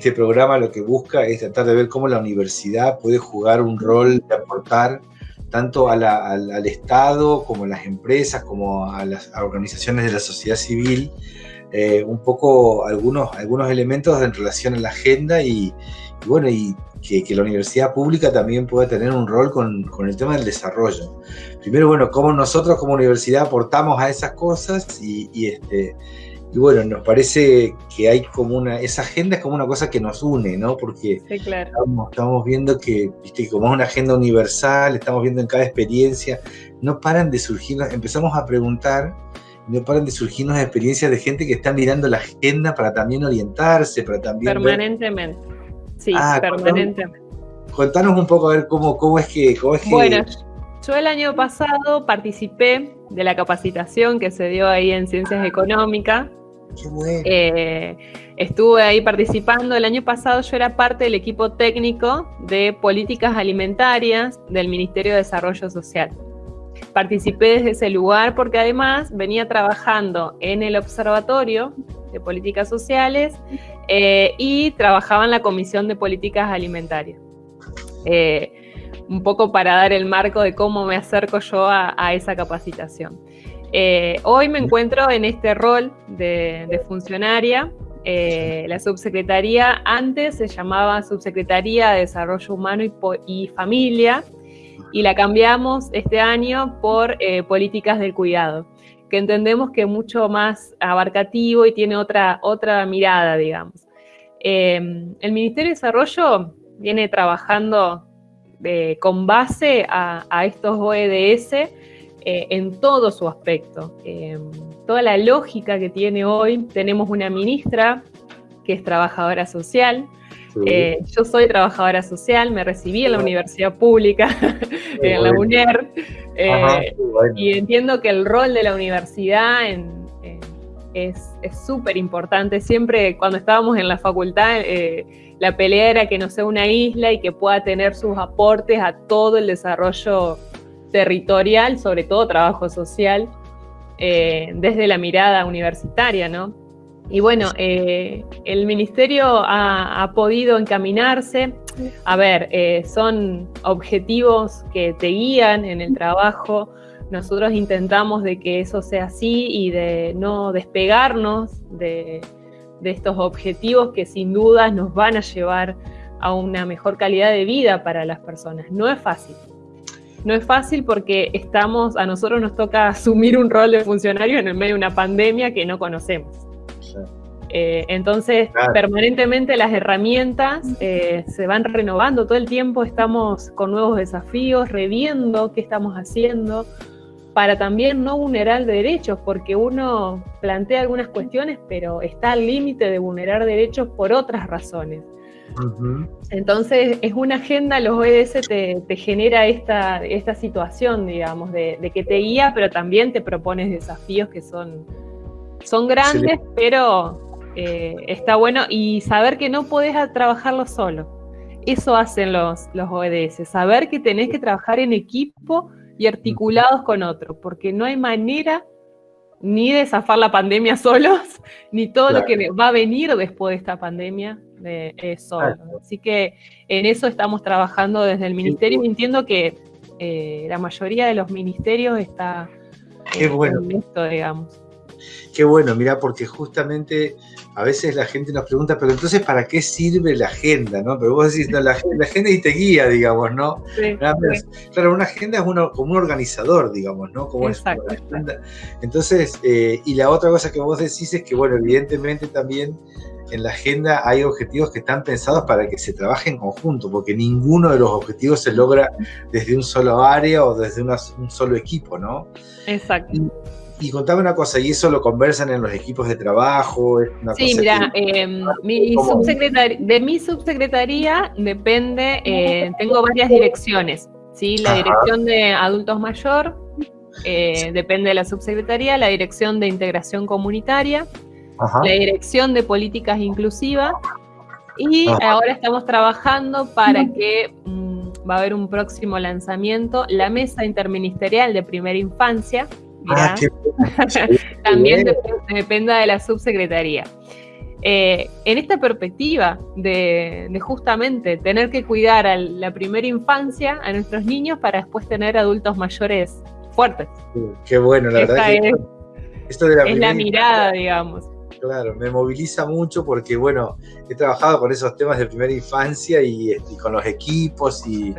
este programa lo que busca es tratar de ver cómo la universidad puede jugar un rol de aportar tanto al, Estado como a las empresas, como a las organizaciones de la sociedad civil, eh, un poco algunos, algunos elementos en relación a la agenda y, bueno, y que, la universidad pública también pueda tener un rol con, con, el tema del desarrollo. Primero, bueno, cómo nosotros como universidad aportamos a esas cosas y, y este, y bueno, nos parece que hay como una, esa agenda es como una cosa que nos une, ¿no? Porque estamos, viendo que, viste, como es una agenda universal, estamos viendo en cada experiencia, no paran de surgir, empezamos a preguntar, no paran de surgirnos experiencias de gente que está mirando la agenda para también orientarse, para también... Permanentemente, sí, ah, permanentemente. Contanos, un poco a ver cómo, cómo es que... Cómo es que bueno, yo el año pasado participé de la capacitación que se dio ahí en Ciencias Económicas eh, estuve ahí participando. El año pasado yo era parte del equipo técnico de políticas alimentarias del Ministerio de Desarrollo Social. Participé desde ese lugar porque además venía trabajando en el Observatorio de Políticas Sociales eh, y trabajaba en la Comisión de Políticas Alimentarias. Eh, un poco para dar el marco de cómo me acerco yo a esa capacitación. Eh, hoy me encuentro en este rol de, funcionaria. Eh, la subsecretaría antes se llamaba Subsecretaría de Desarrollo Humano y, Familia y la cambiamos este año por eh, Políticas del Cuidado, que entendemos que es mucho más abarcativo y tiene otra, otra mirada, digamos. el Ministerio de Desarrollo viene trabajando con base a, a estos OEDS eh, en todo su aspecto. Eh, toda la lógica que tiene hoy, tenemos una ministra que es trabajadora social. Eh, yo soy trabajadora social, me recibí en la universidad pública, en la UNER, y entiendo que el rol de la universidad es súper importante. Siempre cuando estábamos en la facultad, la pelea era que no sea una isla y que pueda tener sus aportes a todo el desarrollo territorial, sobre todo trabajo social, eh, desde la mirada universitaria, ¿no? Y bueno, eh, el ministerio ha, podido encaminarse. A ver, eh, son objetivos que te guían en el trabajo. Nosotros intentamos de que eso sea así y de no despegarnos de, de estos objetivos que sin duda nos van a llevar a una mejor calidad de vida para las personas. No es fácil, no es fácil porque estamos, a nosotros nos toca asumir un rol de funcionario en el medio de una pandemia que no conocemos. Eh, entonces, permanentemente las herramientas eh, se van renovando, todo el tiempo estamos con nuevos desafíos, reviendo qué estamos haciendo, para también no vulnerar derechos, porque uno plantea algunas cuestiones, pero está al límite de vulnerar derechos por otras razones. Entonces, es una agenda, los ODS te, genera esta, esta situación, digamos, de, que te guía, pero también te propones desafíos que son, son grandes, pero eh, está bueno. Y saber que no podés trabajarlo solo. Eso hacen los, los ODS, saber que tenés que trabajar en equipo y articulados con otro, porque no hay manera ni de zafar la pandemia solos, ni todo lo que va a venir después de esta pandemia de, eso. Así que en eso estamos trabajando desde el ministerio entiendo que eh, la mayoría de los ministerios está Qué bueno. en esto, digamos. Qué bueno, mira, porque justamente a veces la gente nos pregunta, pero entonces, ¿para qué sirve la agenda? ¿no? Pero vos decís, no, la, agenda y te guía, digamos, ¿no? Claro, una agenda es uno, como un organizador, digamos, ¿no? Como Exacto. Entonces, eh, y la otra cosa que vos decís es que, bueno, evidentemente también en la agenda hay objetivos que están pensados para que se trabaje en conjunto, porque ninguno de los objetivos se logra desde un solo área o desde un solo equipo, ¿no? Exacto. Y, contame una cosa, ¿y eso lo conversan en los equipos de trabajo? sí, mira, em, de mi subsecretaría depende, eh, tengo varias direcciones, ¿sí? La dirección de adultos mayor, eh, depende de la subsecretaría, la dirección de integración comunitaria, la Dirección de Políticas Inclusivas, y ahora estamos trabajando para que mm, va a haber un próximo lanzamiento, la Mesa Interministerial de Primera Infancia, ah, también depende de la subsecretaría. eh, en esta perspectiva de, justamente tener que cuidar a la primera infancia, a nuestros niños, para después tener adultos mayores fuertes. Qué bueno, la verdad. Es, esto de la, es la mirada, digamos. Claro, me moviliza mucho porque, bueno, he trabajado con esos temas de primera infancia y, este, con los equipos y,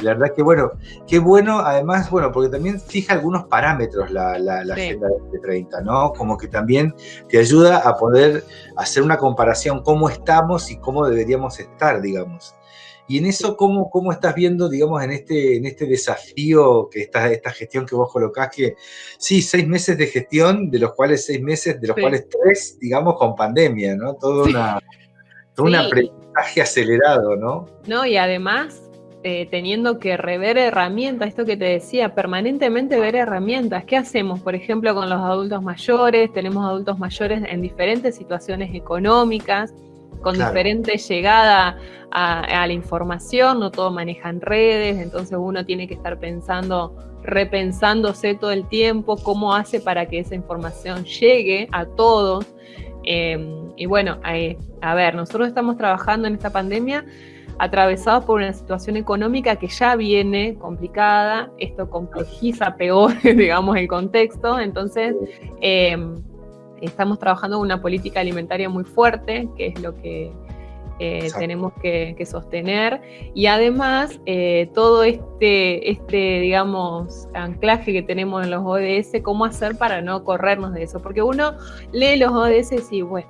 la verdad que bueno, qué bueno, además, bueno, porque también fija algunos parámetros la, la, Agenda de 30, ¿no? Como que también te ayuda a poder hacer una comparación cómo estamos y cómo deberíamos estar, digamos. Y en eso, ¿cómo, cómo estás viendo, digamos, en este, en este desafío, que esta, esta gestión que vos colocás, que sí, seis meses de gestión, de los cuales seis meses, de los cuales tres, digamos, con pandemia, ¿no? Todo, una, todo un aprendizaje acelerado, ¿no? No, y además eh, teniendo que rever herramientas, esto que te decía, permanentemente ver herramientas. ¿Qué hacemos, por ejemplo, con los adultos mayores? Tenemos adultos mayores en diferentes situaciones económicas, con diferente llegada a, la información, no todo manejan redes, entonces uno tiene que estar pensando, repensándose todo el tiempo cómo hace para que esa información llegue a todos. Em, y bueno, a ver, nosotros estamos trabajando en esta pandemia atravesados por una situación económica que ya viene complicada, esto complejiza peor, digamos, el contexto, entonces em, estamos trabajando una política alimentaria muy fuerte, que es lo que eh, tenemos que, sostener, y además eh, todo este, este, digamos, anclaje que tenemos en los ODS, cómo hacer para no corrernos de eso, porque uno lee los ODS y dice, bueno,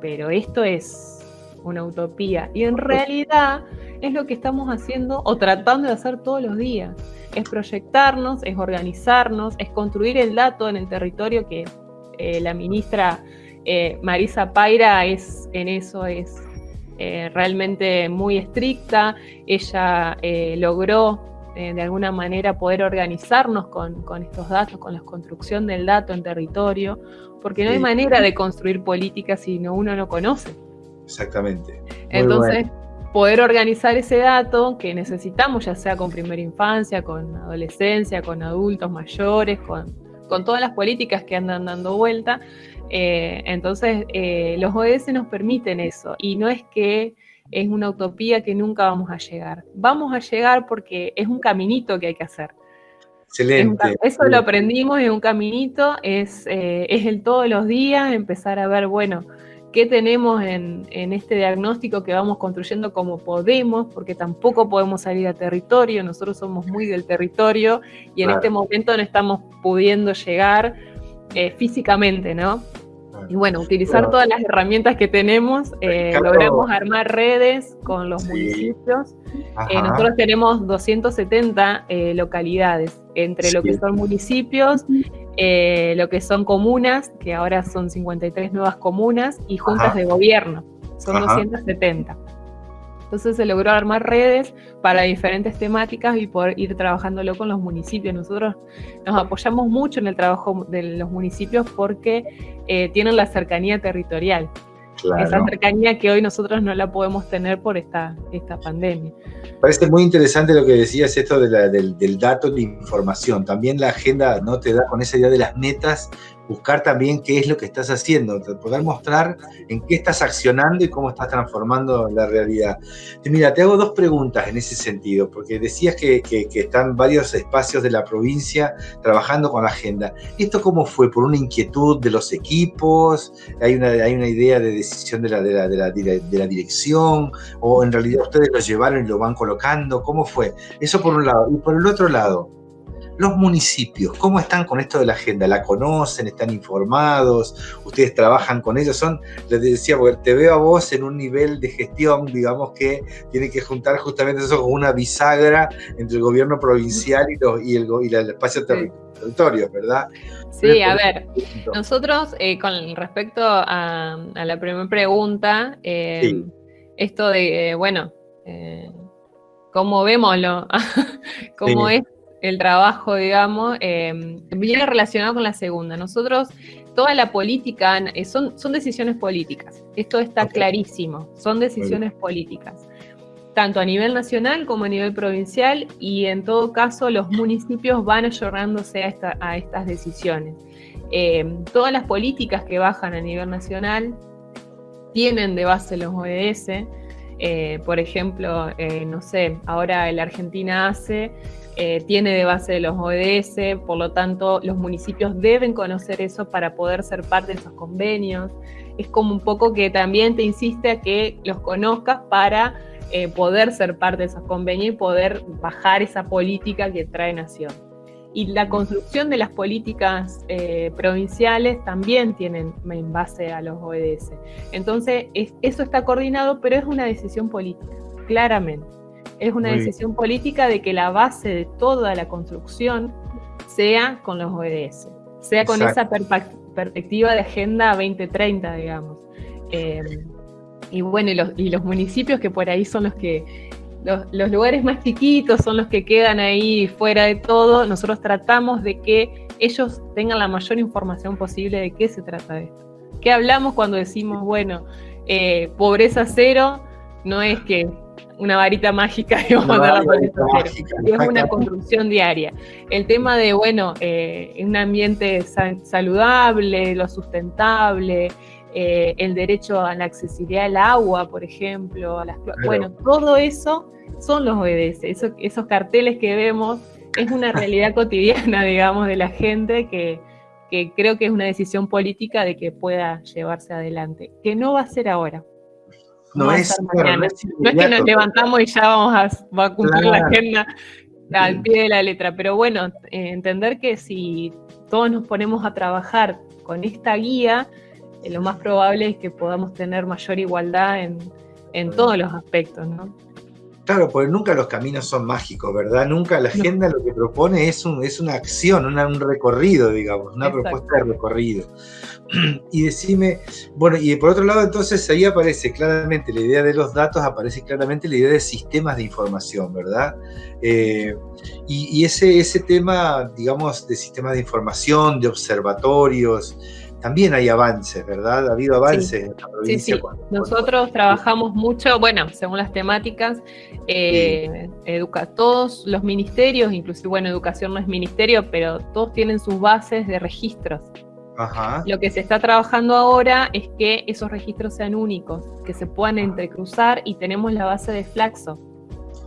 pero esto es una utopía. Y en realidad es lo que estamos haciendo o tratando de hacer todos los días. Es proyectarnos, es organizarnos, es construir el dato en el territorio que eh, la ministra eh, Marisa Paira es en eso, es eh, realmente muy estricta. Ella logró de alguna manera poder organizarnos con, con, estos datos, con la construcción del dato en territorio, porque no hay manera de construir políticas si no uno no conoce. Exactamente. Entonces, poder organizar ese dato que necesitamos, ya sea con primera infancia, con adolescencia, con adultos mayores, con, con todas las políticas que andan dando vuelta. Eh, entonces, eh, los ODS nos permiten eso. Y no es que es una utopía que nunca vamos a llegar. Vamos a llegar porque es un caminito que hay que hacer. Excelente. eso lo aprendimos, es un caminito, es, eh, es el todos los días, empezar a ver, bueno, qué tenemos en, este diagnóstico que vamos construyendo como podemos, porque tampoco podemos salir a territorio, nosotros somos muy del territorio y en este momento no estamos pudiendo llegar eh, físicamente, ¿no? Y bueno, utilizar todas las herramientas que tenemos, eh, logramos armar redes con los municipios. Eh, nosotros tenemos 270 localidades, entre lo que son municipios, eh, lo que son comunas, que ahora son 53 nuevas comunas, y juntas de gobierno, son 270. Entonces se logró armar redes para diferentes temáticas y poder ir trabajándolo con los municipios. Nosotros nos apoyamos mucho en el trabajo de los municipios porque eh, tienen la cercanía territorial. Esa cercanía que hoy nosotros no la podemos tener por esta, esta pandemia. Parece muy interesante lo que decías, esto del, del, dato de información. También la agenda no te da con esa idea de las metas buscar también qué es lo que estás haciendo, poder mostrar en qué estás accionando y cómo estás transformando la realidad. mira, te hago dos preguntas en ese sentido, porque decías que, están varios espacios de la provincia trabajando con la agenda. ¿Esto cómo fue? ¿Por una inquietud de los equipos? ¿Hay una, hay una idea de decisión de la, de, la, de, la, de la dirección? ¿O en realidad ustedes lo llevaron y lo van colocando? ¿Cómo fue? Eso por un lado. Y por el otro lado, los municipios, ¿cómo están con esto de la agenda? ¿La conocen? ¿Están informados? ¿Ustedes trabajan con ellos? Son, les decía, porque te veo a vos en un nivel de gestión, digamos, que tiene que juntar justamente eso con una bisagra entre el gobierno provincial y, el, y el espacio territorio, ¿verdad? Sí, a ver, nosotros eh, con respecto a, la primera pregunta, eh, esto de, bueno, eh, ¿cómo vemoslo? ¿Cómo es el trabajo, digamos, em, viene relacionado con la segunda. Nosotros, toda la política, eh, son, son decisiones políticas. Esto está clarísimo, son decisiones políticas, tanto a nivel nacional como a nivel provincial, y en todo caso los municipios van ayornándose a, a estas decisiones. Em, todas las políticas que bajan a nivel nacional tienen de base los ODS. Eh, por ejemplo, eh, no sé, ahora la Argentina hace, tiene de base los ODS, por lo tanto los municipios deben conocer eso para poder ser parte de esos convenios. Es como un poco que también te insiste a que los conozcas para poder ser parte de esos convenios y poder bajar esa política que trae Nación y la construcción de las políticas eh, provinciales también tienen en base a los ODS. Entonces, eso está coordinado, pero es una decisión política, claramente. Es una decisión política de que la base de toda la construcción sea con los ODS, sea con esa perspectiva de Agenda 2030, digamos. Eh, y bueno, y los municipios que por ahí son los que los, lugares más chiquitos son los que quedan ahí fuera de todo. Nosotros tratamos de que ellos tengan la mayor información posible de qué se trata de esto. ¿Qué hablamos cuando decimos, bueno, eh, pobreza cero? No es que una varita mágica y vamos a dar la pobreza cero. Es una construcción diaria. El tema de, bueno, eh, un ambiente saludable, lo sustentable, eh, el derecho a la accesibilidad al agua, por ejemplo, a las, bueno, todo eso son los ODS, esos carteles que vemos es una realidad cotidiana, digamos, de la gente que, creo que es una decisión política de que pueda llevarse adelante, que no va a ser ahora. No, es, no, es, que nos levantamos y ya vamos a, cumplir la agenda al pie de la letra, pero bueno, eh, entender que si todos nos ponemos a trabajar con esta guía, lo más probable es que podamos tener mayor igualdad en, en todos los aspectos, ¿no? Claro, porque nunca los caminos son mágicos, ¿verdad? Nunca la agenda lo que propone es, un, es una acción, un recorrido, digamos, una propuesta de recorrido. Y decime, bueno, y por otro lado, entonces ahí aparece claramente la idea de los datos, aparece claramente la idea de sistemas de información, ¿verdad? Eh, y, y ese, ese tema, digamos, de sistemas de información, de observatorios, también hay avances, ¿verdad? Ha habido avances en la provincia. Sí, sí. Nosotros trabajamos mucho, bueno, según las temáticas, eh, educa, todos los ministerios, inclusive, bueno, educación no es ministerio, pero todos tienen sus bases de registros. Ajá. Lo que se está trabajando ahora es que esos registros sean únicos, que se puedan entrecruzar y tenemos la base de Flaxo.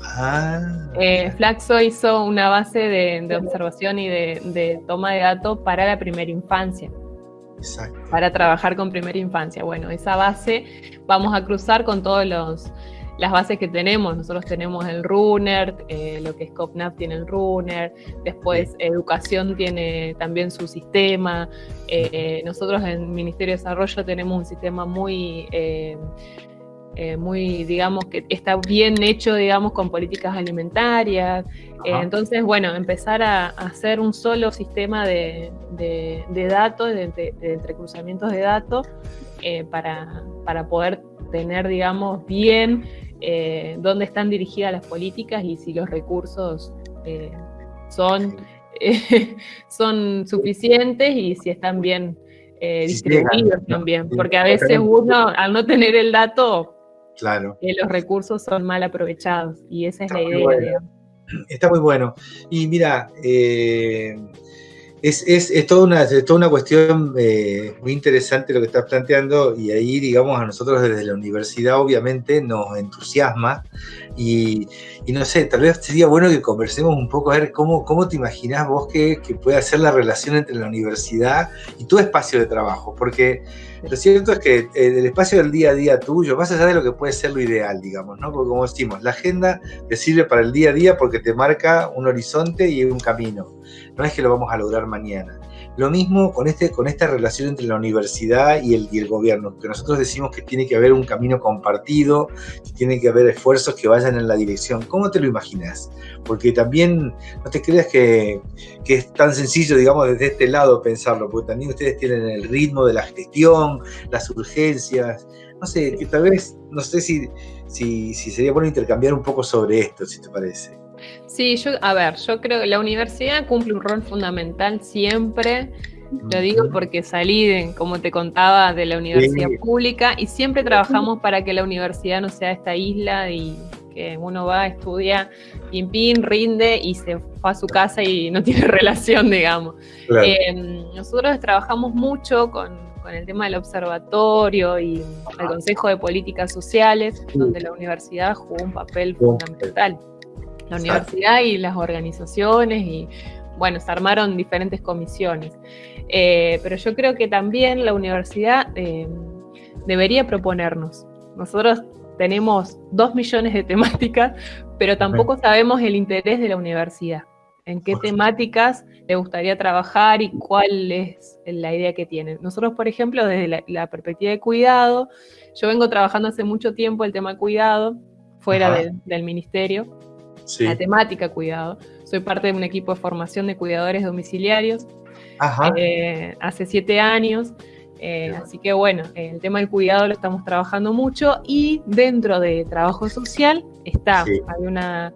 Ah. Eh, Flaxo hizo una base de, observación y de, de, toma de datos para la primera infancia para trabajar con primera infancia. Bueno, esa base vamos a cruzar con todas las bases que tenemos. Nosotros tenemos el Runner, eh, lo que es COPNAP tiene el Runner, después Educación tiene también su sistema. Eh, nosotros en Ministerio de Desarrollo tenemos un sistema muy... Eh, muy, digamos, que está bien hecho, digamos, con políticas alimentarias. entonces, bueno, empezar a, hacer un solo sistema de, de, datos, de, entrecruzamientos de datos, eh, para, para, poder tener, digamos, bien eh, dónde están dirigidas las políticas y si los recursos eh, son, son suficientes y si están bien distribuidos también. Porque a veces uno, al no tener el dato, claro. los recursos son mal aprovechados y esa es la idea. Está muy bueno. Y mira, es, es, es, toda una, es toda una cuestión eh, muy interesante lo que estás planteando y ahí, digamos, a nosotros desde la universidad obviamente nos entusiasma y, y no sé, tal vez sería bueno que conversemos un poco a ver cómo, cómo te imaginás vos que, que puede ser la relación entre la universidad y tu espacio de trabajo, porque lo cierto es que eh, el espacio del día a día tuyo, más allá de lo que puede ser lo ideal, digamos, ¿no? Porque como decimos, la agenda te sirve para el día a día porque te marca un horizonte y un camino. No es que lo vamos a lograr mañana. Lo mismo con, este, con esta relación entre la universidad y el, gobierno, que nosotros decimos que tiene que haber un camino compartido, que tiene que haber esfuerzos que vayan en la dirección. ¿Cómo te lo imaginas? Porque también no te creas que, es tan sencillo, digamos, desde este lado pensarlo, porque también ustedes tienen el ritmo de la gestión, las urgencias, no sé, que tal vez, no sé si, si sería bueno intercambiar un poco sobre esto, si te parece. Sí, yo, a ver, yo creo que la universidad cumple un rol fundamental siempre. Lo digo porque salí, como te contaba, de la universidad pública y siempre trabajamos para que la universidad no sea esta isla y que uno va, estudia, pin, pin, rinde y se va a su casa y no tiene relación, digamos. Eh, nosotros trabajamos mucho con, con el tema del observatorio y el Consejo de Políticas Sociales, donde la universidad jugó un papel fundamental. La universidad y las organizaciones y, bueno, se armaron diferentes comisiones. Eh, pero yo creo que también la universidad eh, debería proponernos. Nosotros tenemos dos millones de temáticas, pero tampoco sabemos el interés de la universidad en qué temáticas le gustaría trabajar y cuál es la idea que tienen. Nosotros, por ejemplo, desde la, perspectiva de cuidado, yo vengo trabajando hace mucho tiempo el tema cuidado, fuera del ministerio, la temática cuidado. Soy parte de un equipo de formación de cuidadores domiciliarios eh, hace siete años. Eh, así que bueno, el tema del cuidado lo estamos trabajando mucho y dentro de trabajo social está, hay una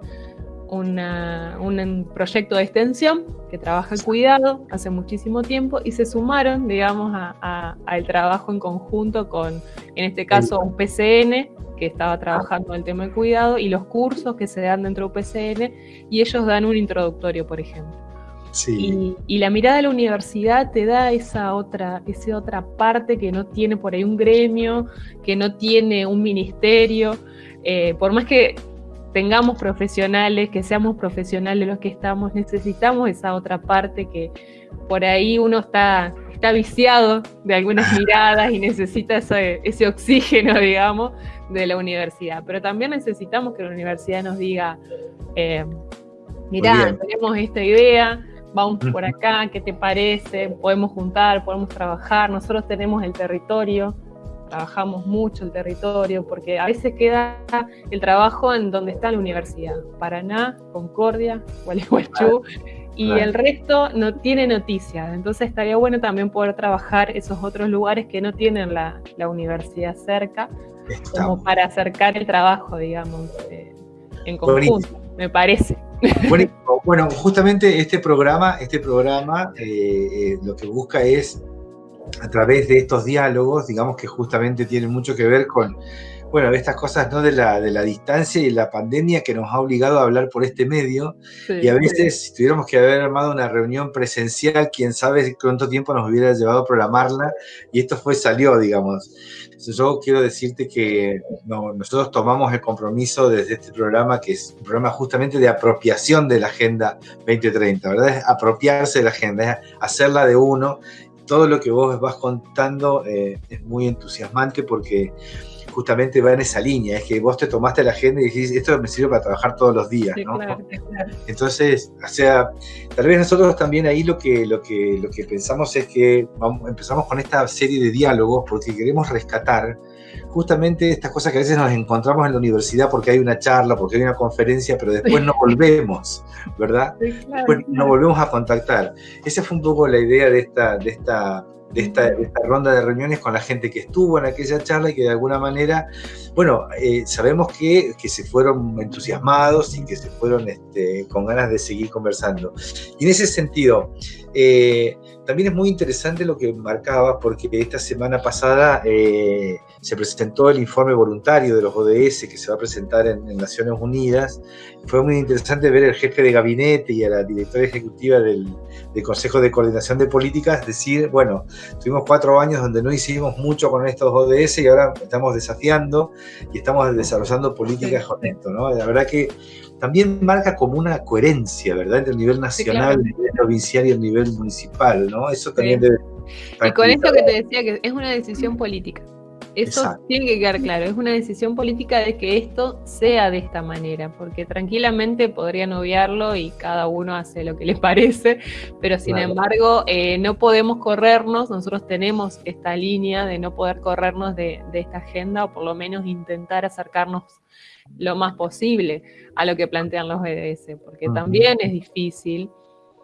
un proyecto de extensión que trabaja el cuidado hace muchísimo tiempo y se sumaron, digamos, al trabajo en conjunto con, en este caso, un PCN que estaba trabajando el tema del cuidado y los cursos que se dan dentro de UPCN y ellos dan un introductorio, por ejemplo. Sí. Y, la mirada de la universidad te da esa otra, esa otra parte que no tiene por ahí un gremio, que no tiene un ministerio. Eh, por más que tengamos profesionales, que seamos profesionales los que estamos, necesitamos esa otra parte que por ahí uno está, está viciado de algunas miradas y necesita ese, ese oxígeno, digamos, de la universidad. Pero también necesitamos que la universidad nos diga, eh, mirá, tenemos esta idea, vamos por acá, ¿qué te parece? Podemos juntar, podemos trabajar, nosotros tenemos el territorio trabajamos mucho el territorio, porque a veces queda el trabajo en donde está la universidad, Paraná, Concordia, Gualeguaychú, y el resto no tiene noticias. Entonces estaría bueno también poder trabajar esos otros lugares que no tienen la, universidad cerca, como para acercar el trabajo, digamos, eh, en conjunto, me parece. Bueno, justamente este programa, este programa eh, eh, lo que busca es a través de estos diálogos, digamos que justamente tienen mucho que ver con, bueno, estas cosas ¿no? de, la, de la distancia y la pandemia que nos ha obligado a hablar por este medio. y a veces, si tuviéramos que haber armado una reunión presencial, quién sabe cuánto tiempo nos hubiera llevado a programarla, y esto fue, salió, digamos. yo quiero decirte que nosotros tomamos el compromiso desde este programa, que es un programa justamente de apropiación de la Agenda 2030, ¿verdad? Es apropiarse de la agenda, es hacerla de uno todo lo que vos vas contando eh, es muy entusiasmante porque justamente va en esa línea, es que vos te tomaste la agenda y dijiste, esto me sirve para trabajar todos los días, ¿no? Entonces, o sea, tal vez nosotros también ahí lo que, lo que, lo que pensamos es que vamos, empezamos con esta serie de diálogos porque queremos rescatar justamente estas cosas que a veces nos encontramos en la universidad porque hay una charla, porque hay una conferencia, pero después no volvemos, ¿verdad? después no volvemos a contactar. Esa fue un poco la idea de esta, de esta de esta, ronda de reuniones con la gente que estuvo en aquella charla y que de alguna manera, bueno, eh, sabemos que, que, se fueron entusiasmados y que se fueron este, con ganas de seguir conversando. Y en ese sentido, eh, también es muy interesante lo que marcaba porque esta semana pasada eh, se presentó el informe voluntario de los ODS que se va a presentar en, Naciones Unidas. Fue muy interesante ver al jefe de gabinete y a la directora ejecutiva del, Consejo de Coordinación de Políticas decir, bueno, tuvimos cuatro años donde no hicimos mucho con estos ODS y ahora estamos desafiando y estamos desarrollando políticas con esto, ¿no? La verdad que también marca como una coherencia, ¿verdad? Entre el nivel nacional, el nivel provincial y el nivel municipal, ¿no? Eso también debe... Y con esto que te decía, que es una decisión política. Eso tiene que quedar claro, es una decisión política de que esto sea de esta manera, porque tranquilamente podrían obviarlo y cada uno hace lo que le parece, pero sin embargo eh, no podemos corrernos, nosotros tenemos esta línea de no poder corrernos de, esta agenda o por lo menos intentar acercarnos lo más posible a lo que plantean los BDS, porque también es difícil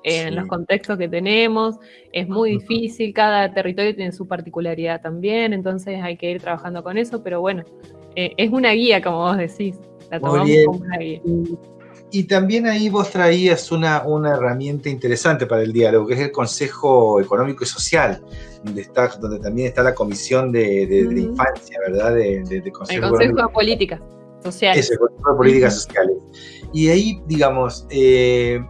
en los contextos que tenemos, es muy difícil, cada territorio tiene su particularidad también, entonces hay que ir trabajando con eso, pero bueno, eh, es una guía, como vos decís, la tomamos como una guía. Y, también ahí vos traías una, una herramienta interesante para el diálogo, que es el Consejo Económico y Social, donde, está, donde también está la Comisión de, Infancia, ¿verdad? De, el Consejo de Políticas Sociales. Eso, el Consejo de Políticas Sociales. Y ahí, digamos, eh,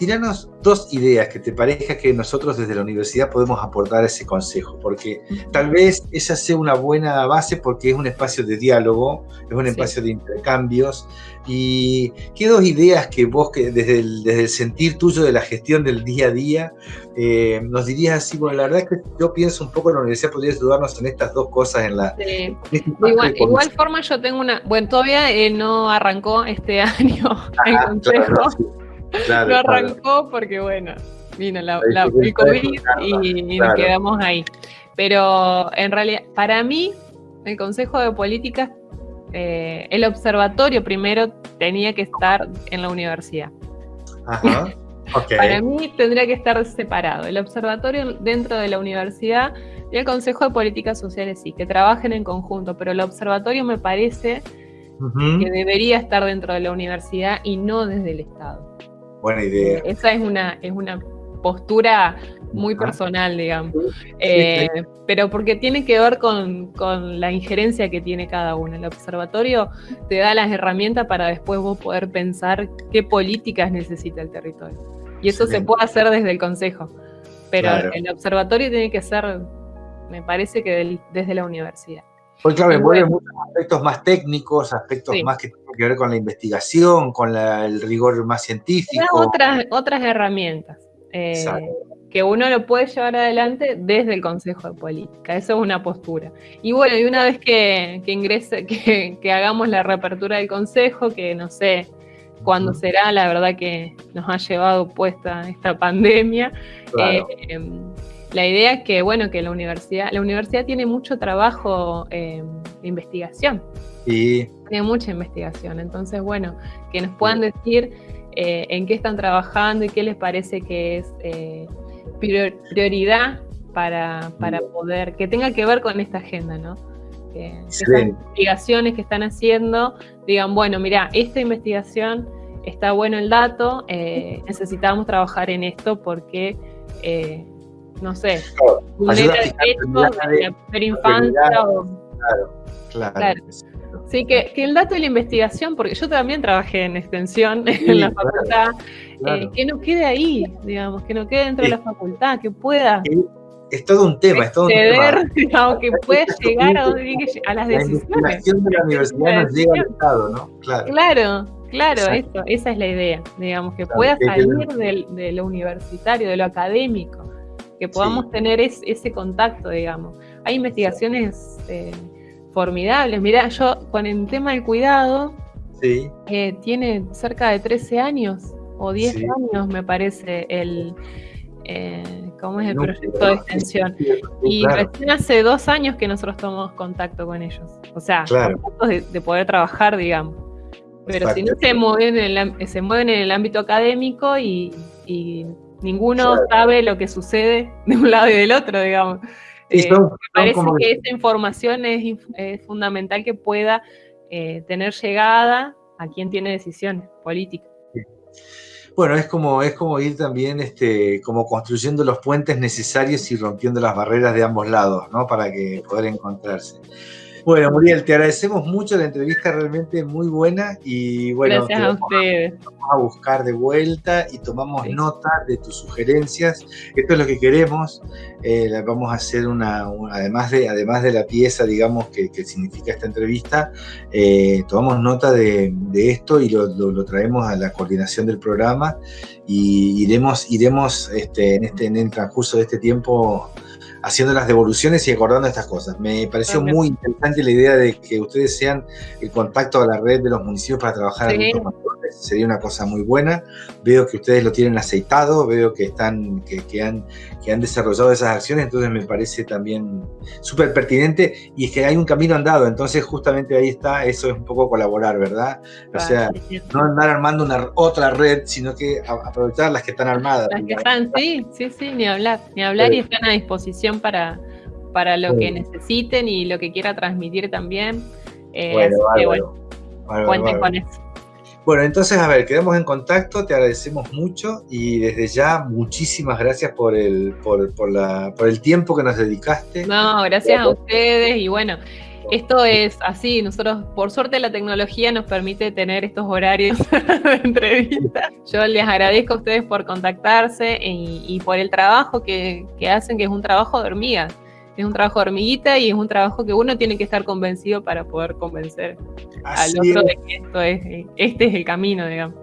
tiranos dos ideas que te parezca que nosotros desde la universidad podemos aportar ese consejo, porque tal vez esa sea una buena base porque es un espacio de diálogo, es un espacio de intercambios. ¿Y qué dos ideas que vos, que desde, el, desde el sentir tuyo de la gestión del día a día, eh, nos dirías así? Bueno, la verdad es que yo pienso un poco que la universidad podría ayudarnos en estas dos cosas en la... Sí. Este igual, igual, forma yo tengo una... Bueno, todavía eh, no arrancó este año el consejo lo arrancó porque, bueno, vino la, el COVID y, nos quedamos ahí. Pero en realidad, para mí, el Consejo de Políticas, eh, el observatorio primero tenía que estar en la universidad. Ajá. Para mí tendría que estar separado. El observatorio dentro de la universidad y el Consejo de Políticas Sociales sí, que trabajen en conjunto, pero el observatorio me parece que debería estar dentro de la universidad y no desde el Estado. Buena idea. Eh, esa es una, es una postura muy personal, digamos. Eh, pero porque tiene que ver con, la injerencia que tiene cada uno. El observatorio te da las herramientas para después vos poder pensar qué políticas necesita el territorio. Y eso se puede hacer desde el Consejo. Pero el observatorio tiene que ser, me parece que desde la universidad. Porque claro, envuelve muchos aspectos más técnicos, aspectos más que tienen que ver con la investigación, con el rigor más científico. Otras, otras herramientas eh, que uno lo puede llevar adelante desde el Consejo de Política. Eso es una postura. Y bueno, y una vez que, ingrese, que, hagamos la reapertura del Consejo, que no sé cuándo será, la verdad que nos ha llevado puesta esta pandemia. Eh, em, la idea es que, bueno, que la universidad, la universidad tiene mucho trabajo eh, de investigación. Sí. Tiene mucha investigación. Entonces, bueno, que nos puedan decir eh, en qué están trabajando y qué les parece que es eh, prioridad para, para poder, que tenga que ver con esta agenda, ¿no? Que, esas investigaciones que están haciendo digan, bueno, mira, esta investigación está bueno el dato, necesitamos trabajar en esto porque no sé, un de la primera infancia Claro, claro. Sí, que, el dato de la investigación, porque yo también trabajé en extensión en la facultad, eh, que no quede ahí, digamos, que no quede dentro de la facultad, que pueda. Es todo un tema, es todo un tema. Digamos, que pueda llegar a, donde a las decisiones. La investigación de la universidad nos llega al Estado, ¿no? Claro. Claro, claro eso, esa es la idea, digamos, que pueda salir de lo universitario, de lo académico que podamos tener ese contacto, digamos. Hay investigaciones eh, formidables. Mirá, yo con el tema del cuidado, eh, tiene cerca de 13 años o 10 años, me parece, el, eh, ¿cómo es el proyecto de extensión? Y recién hace dos años que nosotros tomamos contacto con ellos. O sea, de, poder trabajar, digamos. Pero si no se mueven, en el, se mueven en el ámbito académico y Ninguno sabe lo que sucede de un lado y del otro, digamos. Eh, me parece que esa información es, fundamental que pueda eh, tener llegada a quien tiene decisiones políticas. Bueno, es como, es como ir también este, como construyendo los puentes necesarios y rompiendo las barreras de ambos lados, ¿no? Para que poder encontrarse. Bueno, Muriel, te agradecemos mucho la entrevista, realmente muy buena y bueno, Gracias a ustedes. Vamos a buscar de vuelta y tomamos nota de tus sugerencias. Esto es lo que queremos. Eh, vamos a hacer una, además, de, además de la pieza, digamos, que, significa esta entrevista, eh, tomamos nota de, esto y lo, traemos a la coordinación del programa y iremos, iremos este, en, este, en el transcurso de este tiempo haciendo las devoluciones y acordando estas cosas. Me pareció muy interesante la idea de que ustedes sean el contacto a la red de los municipios para trabajar en sería una cosa muy buena. Veo que ustedes lo tienen aceitado, veo que están, que, han, que han desarrollado esas acciones, entonces me parece también súper pertinente y es que hay un camino andado, entonces justamente ahí está, eso es un poco colaborar, ¿verdad? O sea, no andar armando una otra red, sino que aprovechar las que están armadas. Las que están, sí, sí, sí, ni hablar, ni hablar y están a disposición para, para lo que necesiten y lo que quiera transmitir también. Eh, bueno, así que bueno, cuenten con eso. Bueno, entonces, a ver, quedamos en contacto, te agradecemos mucho y desde ya muchísimas gracias por el, por, la, por el tiempo que nos dedicaste. No, gracias a ustedes y bueno, esto es así, nosotros, por suerte, la tecnología nos permite tener estos horarios de entrevista. Yo les agradezco a ustedes por contactarse y, por el trabajo que, hacen, que es un trabajo de hormiga. Es un trabajo de hormiguita y es un trabajo que uno tiene que estar convencido para poder convencer al otro de que esto es, este es el camino, digamos.